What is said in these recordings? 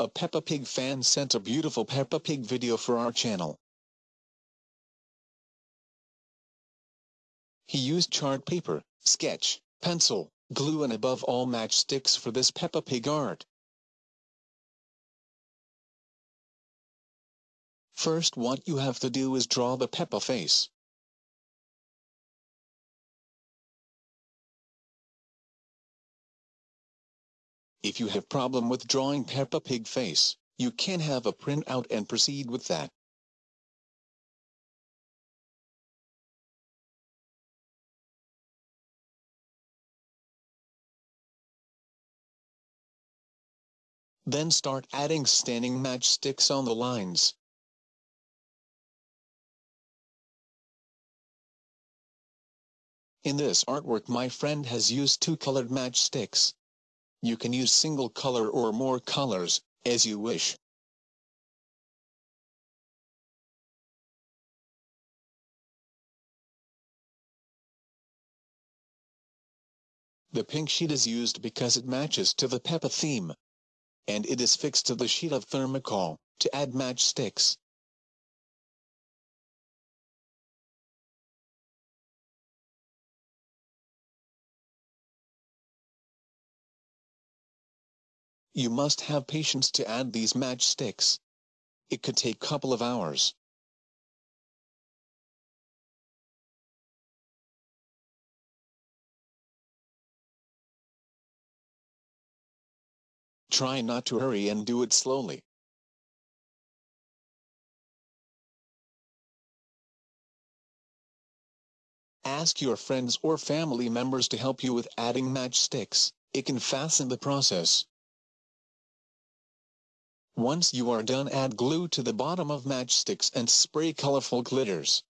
A Peppa Pig fan sent a beautiful Peppa Pig video for our channel. He used chart paper, sketch, pencil, glue and above all matchsticks for this Peppa Pig art. First what you have to do is draw the Peppa face. If you have problem with drawing Peppa Pig face, you can have a printout and proceed with that. Then start adding standing matchsticks on the lines. In this artwork my friend has used two colored matchsticks. You can use single color or more colors, as you wish. The pink sheet is used because it matches to the Peppa theme. And it is fixed to the sheet of thermocol, to add matchsticks. You must have patience to add these matchsticks. It could take couple of hours. Try not to hurry and do it slowly. Ask your friends or family members to help you with adding matchsticks, it can fasten the process. Once you are done add glue to the bottom of matchsticks and spray colorful glitters.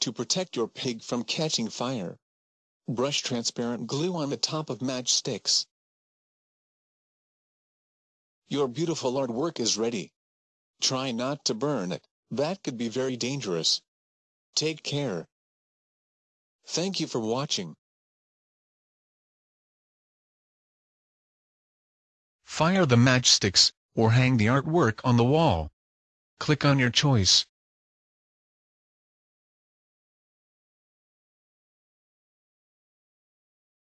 To protect your pig from catching fire, brush transparent glue on the top of matchsticks. Your beautiful artwork is ready. Try not to burn it, that could be very dangerous. Take care. Thank you for watching. Fire the matchsticks, or hang the artwork on the wall. Click on your choice.